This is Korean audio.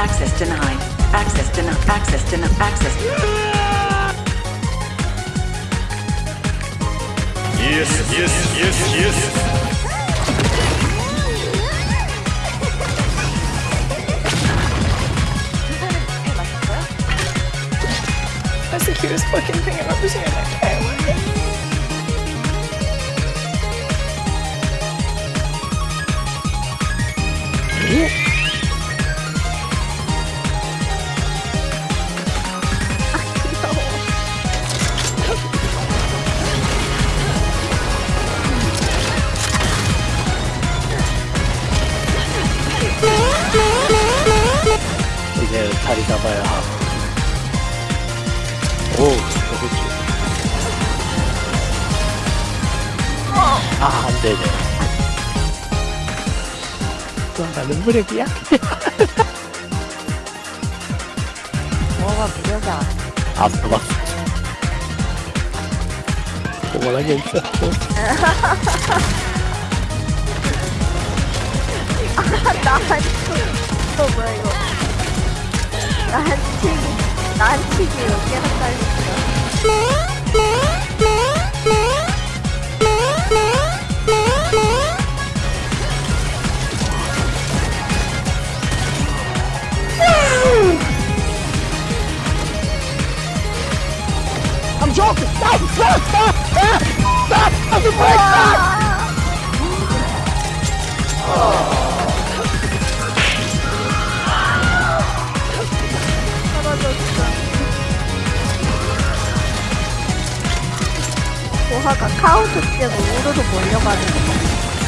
access denied. Access denied. Access. Denied. Access. Yes, yes, yes, yes. That's the cutest fucking thing I've ever seen in my entire life. 이 자리 잡아야 함. 오, 그렇지. 아, 안 되네. 또 나는 물에 미약해. 뭐가 무력이 안안 써봤어. 오만한 게 있었고. 이거 뭐야 이거 나한 치기 나한 치기 여기 한다 했어 I'm joking! Stop! Stop! Stop! Stop! Stop! Stop break! Stop! 보하가 카운트 때문에 우르르 몰려가는 거